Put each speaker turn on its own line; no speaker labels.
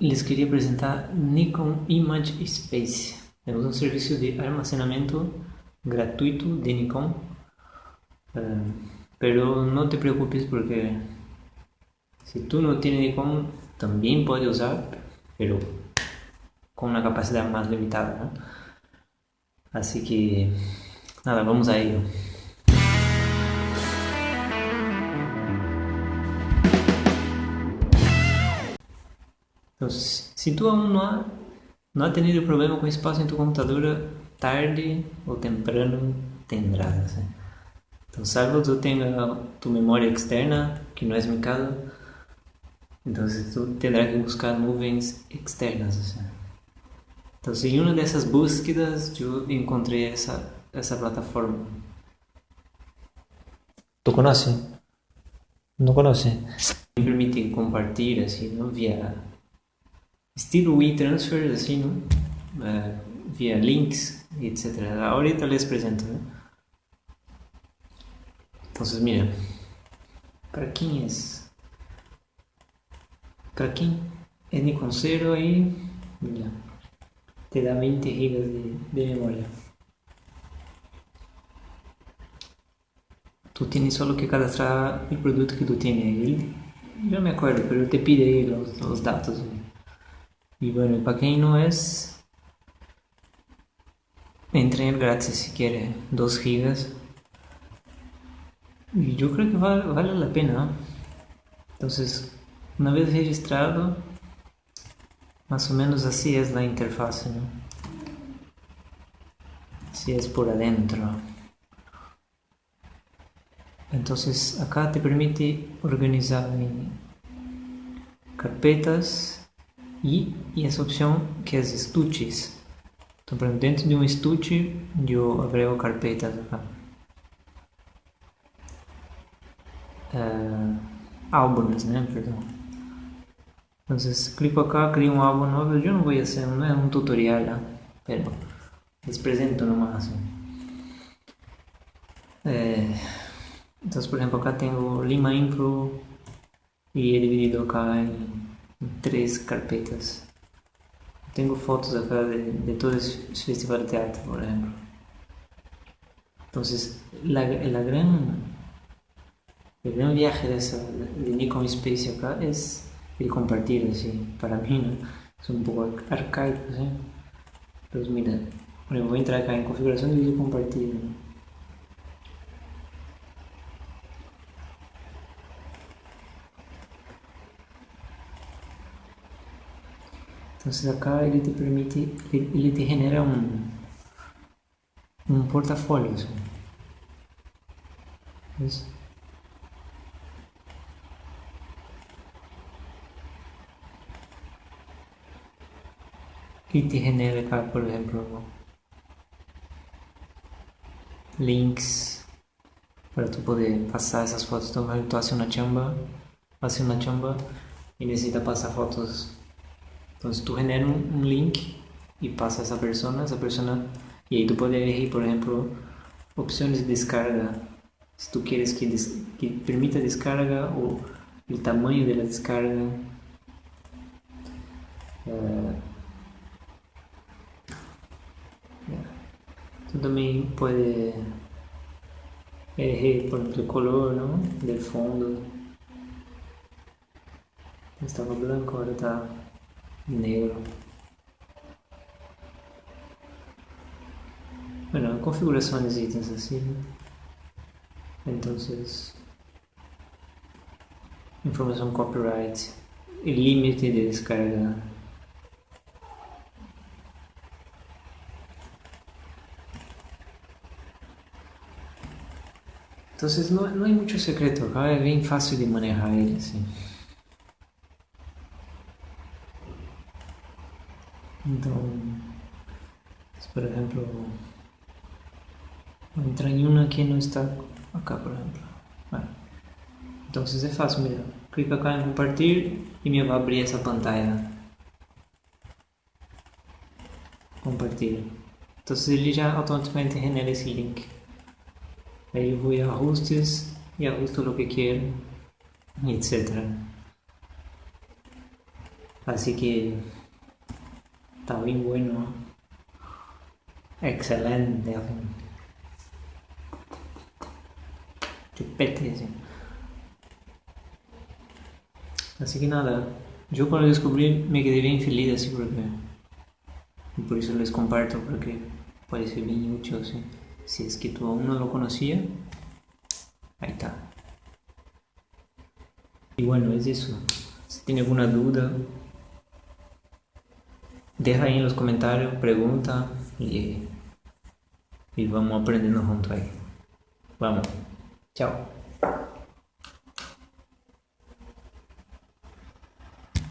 les queria apresentar Nikon Image Space. É um serviço de armazenamento gratuito de Nikon. Uh, pero não te preocupes porque se tu não tens Nikon também pode usar, pero com uma capacidade mais limitada. Né? Assim que nada, vamos a ello. Entonces, si tú aún no, ha, no has tenido problema con espacio en tu computadora, tarde o temprano tendrás. ¿eh? Entonces, salvo tú tengas tu memoria externa, que no es mi caso, entonces tú tendrás que buscar nuvens externas. ¿sí? Entonces, en una de esas búsquedas, yo encontré esa, esa plataforma.
¿Tú conoces? ¿No conoces?
Me permite compartir así, ¿no? Steel Wii Transfer, así, ¿no? Uh, vía links, etcétera. Ahorita les presento, ¿no? Entonces, mira, para quién es, para quién es Nikon ahí, mira, te da 20 gigas de, memoria. tú tienes solo que cadastrar el producto que tú tienes. Él, yo me acuerdo, pero te pide los datos. Y bueno, para quien no es, entre en gratis si quiere 2 gigas. Y yo creo que vale, vale la pena. Entonces, una vez registrado, más o menos así es la interfaz. ¿no? Así es por adentro. Entonces, acá te permite organizar en carpetas e, essa opção que é as estuches. Então, por dentro de um estuche, eu agrego carpetas acá. Uh, álbuns, né? Perdão. Então, clico acá, crio um álbum novo. Eu não vou fazer, não é um tutorial, né? pero les presento nomás. É, então, por exemplo, acá tenho Lima Info e é dividido acá em três carpetas. Tenho fotos acá de, de todo esse festival de teatro, por exemplo. Então, la, gran, el gran viaje de, esa, de Nikon Space acá es el compartir, así, para mí, ¿no? Es un poco arcaico, ¿sí? Pues mira, voy a entrar acá en configuración compartido, ¿no? Entonces acá él te permite, él te genera un, un portafolio. ¿Ves? Y te genera acá, por ejemplo, links para tú poder pasar esas fotos. Entonces, tú haces una chamba, haces una chamba y necesitas pasar fotos Entonces tú generas un, link y pasa a esa persona, esa persona, y ahí tú puedes elegir, por ejemplo, opciones de descarga. Si tú quieres que, que permita descarga o de la descarga. Uh, Tú también puedes elegir, por ejemplo, el color ¿no? del fondo. Estaba blanco, ahora está negro. Bueno, configuraciones ítems así. Entonces, información copyright, el límite de descarga. Entonces no, no hay mucho secreto, es bien fácil de manejar él así. Então, por exemplo, vou entrar em uma que não está acá, por exemplo. Então, é fácil, mira, clica acá em compartilhar e me vai abrir essa pantalla. Compartilha. Então, ele já automaticamente genera esse link. Aí eu vou a ajustes e ajusto o que quero, etc. Así que está bien bueno. Excelente. Chupete. Así. que nada, yo cuando descubrí me quedé bien feliz así porque... Y por eso les comparto porque parece bien así. Si es que tú aún no lo conocía, ahí está. Y bueno, es eso. Si tiene alguna duda, deja ahí en los comentarios, pregunta y, y vamos aprendiendo juntos ahí. Vamos. Chao.